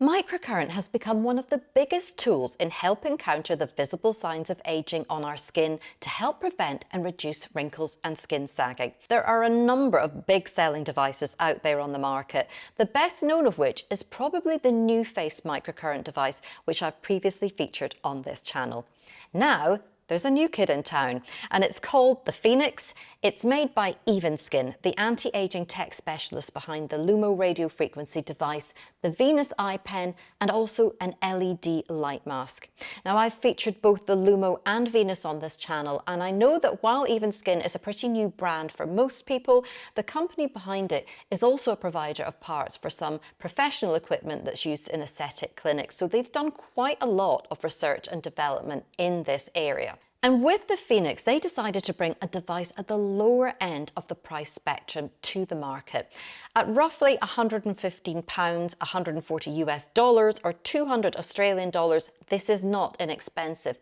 Microcurrent has become one of the biggest tools in helping counter the visible signs of aging on our skin to help prevent and reduce wrinkles and skin sagging. There are a number of big selling devices out there on the market, the best known of which is probably the NuFace microcurrent device, which I've previously featured on this channel. Now, there's a new kid in town and it's called the Phoenix. It's made by Evenskin, the anti-aging tech specialist behind the Lumo radio frequency device, the Venus eye pen and also an LED light mask. Now I've featured both the Lumo and Venus on this channel and I know that while Evenskin is a pretty new brand for most people, the company behind it is also a provider of parts for some professional equipment that's used in aesthetic clinics. So they've done quite a lot of research and development in this area. And with the Phoenix, they decided to bring a device at the lower end of the price spectrum to the market. At roughly 115 pounds, 140 US dollars or 200 Australian dollars, this is not inexpensive,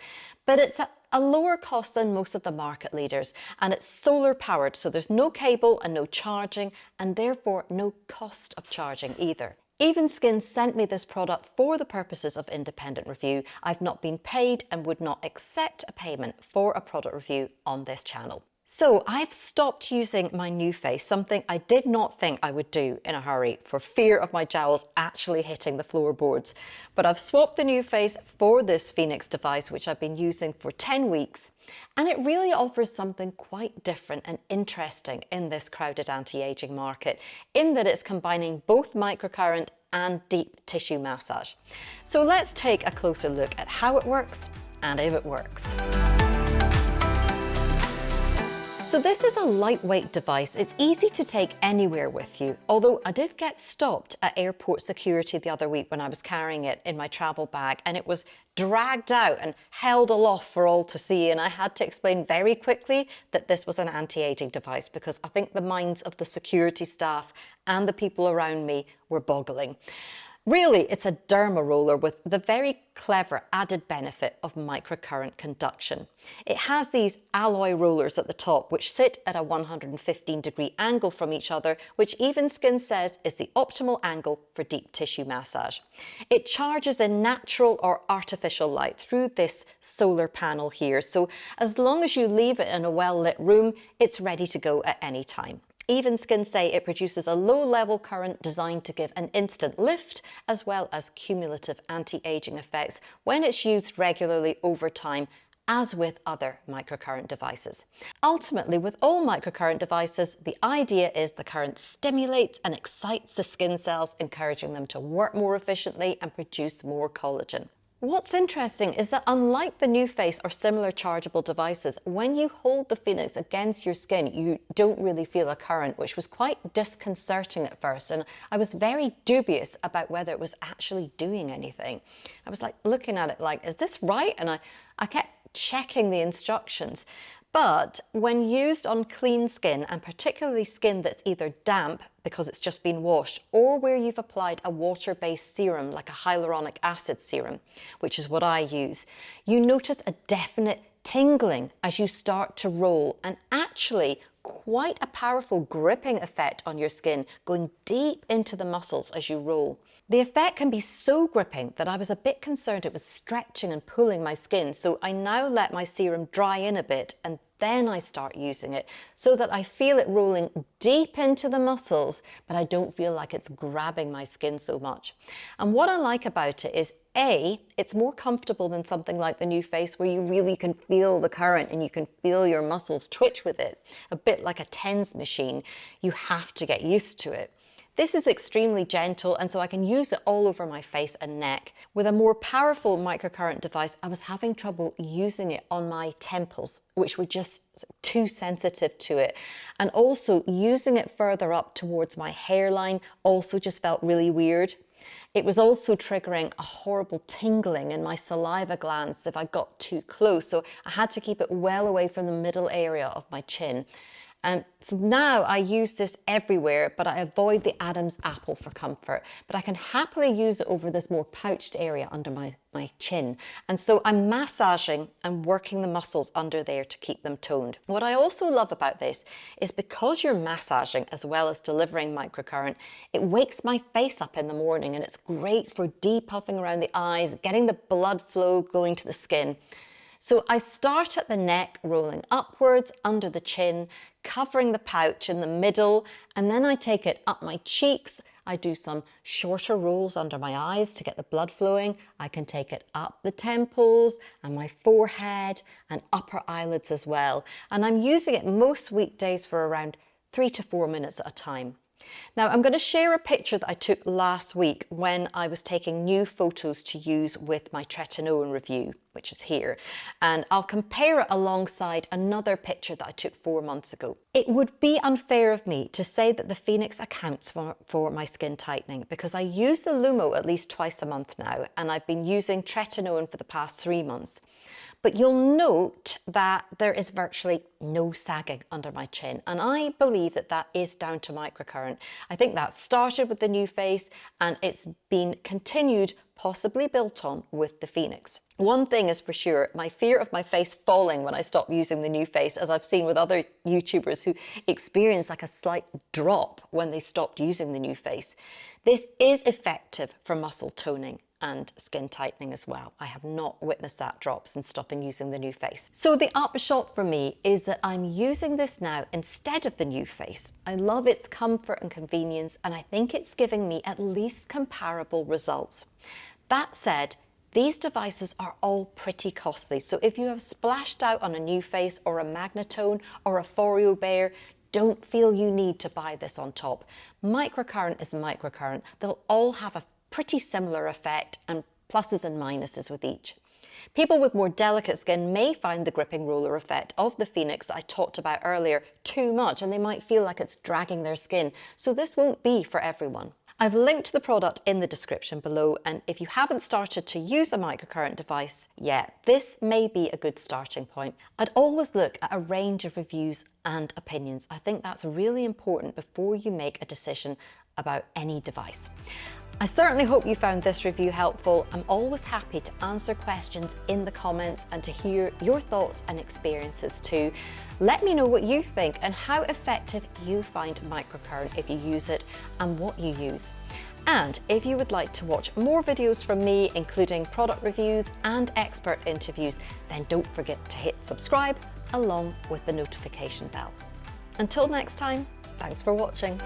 but it's at a lower cost than most of the market leaders and it's solar powered so there's no cable and no charging and therefore no cost of charging either. Evenskin sent me this product for the purposes of independent review. I've not been paid and would not accept a payment for a product review on this channel. So I've stopped using my NuFace, something I did not think I would do in a hurry for fear of my jowls actually hitting the floorboards. But I've swapped the NuFace for this Phoenix device, which I've been using for 10 weeks. And it really offers something quite different and interesting in this crowded anti-aging market, in that it's combining both microcurrent and deep tissue massage. So let's take a closer look at how it works and if it works. So this is a lightweight device. It's easy to take anywhere with you, although I did get stopped at airport security the other week when I was carrying it in my travel bag and it was dragged out and held aloft for all to see and I had to explain very quickly that this was an anti-aging device because I think the minds of the security staff and the people around me were boggling. Really, it's a derma roller with the very clever added benefit of microcurrent conduction. It has these alloy rollers at the top which sit at a 115 degree angle from each other, which Evenskin says is the optimal angle for deep tissue massage. It charges in natural or artificial light through this solar panel here, so as long as you leave it in a well lit room, it's ready to go at any time. Evenskin say it produces a low level current designed to give an instant lift as well as cumulative anti-aging effects when it's used regularly over time as with other microcurrent devices. Ultimately, with all microcurrent devices, the idea is the current stimulates and excites the skin cells, encouraging them to work more efficiently and produce more collagen. What's interesting is that unlike the NuFace or similar chargeable devices, when you hold the Phoenix against your skin, you don't really feel a current, which was quite disconcerting at first. And I was very dubious about whether it was actually doing anything. I was like looking at it like, is this right? And I, I kept checking the instructions. But when used on clean skin, and particularly skin that's either damp because it's just been washed, or where you've applied a water-based serum like a hyaluronic acid serum, which is what I use, you notice a definite tingling as you start to roll. And actually quite a powerful gripping effect on your skin going deep into the muscles as you roll. The effect can be so gripping that I was a bit concerned it was stretching and pulling my skin so I now let my serum dry in a bit and then I start using it so that I feel it rolling deep into the muscles, but I don't feel like it's grabbing my skin so much. And what I like about it is A, it's more comfortable than something like the NuFace where you really can feel the current and you can feel your muscles twitch with it, a bit like a TENS machine. You have to get used to it. This is extremely gentle and so I can use it all over my face and neck. With a more powerful microcurrent device, I was having trouble using it on my temples, which were just too sensitive to it. And also using it further up towards my hairline also just felt really weird. It was also triggering a horrible tingling in my saliva glands if I got too close, so I had to keep it well away from the middle area of my chin. And so now I use this everywhere, but I avoid the Adam's apple for comfort. But I can happily use it over this more pouched area under my, my chin. And so I'm massaging and working the muscles under there to keep them toned. What I also love about this is because you're massaging as well as delivering microcurrent, it wakes my face up in the morning and it's great for depuffing around the eyes, getting the blood flow going to the skin. So I start at the neck, rolling upwards under the chin, covering the pouch in the middle, and then I take it up my cheeks. I do some shorter rolls under my eyes to get the blood flowing. I can take it up the temples and my forehead and upper eyelids as well. And I'm using it most weekdays for around three to four minutes at a time. Now I'm going to share a picture that I took last week when I was taking new photos to use with my tretinoin review, which is here, and I'll compare it alongside another picture that I took four months ago. It would be unfair of me to say that the Phoenix accounts for, for my skin tightening because I use the Lumo at least twice a month now and I've been using tretinoin for the past three months. But you'll note that there is virtually no sagging under my chin. And I believe that that is down to microcurrent. I think that started with the NuFace and it's been continued, possibly built on with the Phoenix. One thing is for sure, my fear of my face falling when I stop using the NuFace, as I've seen with other YouTubers who experience like a slight drop when they stopped using the NuFace. This is effective for muscle toning and skin tightening as well. I have not witnessed that drop since stopping using the NuFace. So the upshot for me is that I'm using this now instead of the NuFace. I love its comfort and convenience and I think it's giving me at least comparable results. That said, these devices are all pretty costly, so if you have splashed out on a NuFace or a Magnitone or a Foreo Bear, don't feel you need to buy this on top. Microcurrent is microcurrent. They'll all have a pretty similar effect and pluses and minuses with each. People with more delicate skin may find the gripping roller effect of the Phoenix I talked about earlier too much and they might feel like it's dragging their skin, so this won't be for everyone. I've linked the product in the description below and if you haven't started to use a microcurrent device yet, this may be a good starting point. I'd always look at a range of reviews and opinions. I think that's really important before you make a decision about any device. I certainly hope you found this review helpful. I'm always happy to answer questions in the comments and to hear your thoughts and experiences too. Let me know what you think and how effective you find microcurrent if you use it and what you use. And if you would like to watch more videos from me, including product reviews and expert interviews, then don't forget to hit subscribe along with the notification bell. Until next time, thanks for watching.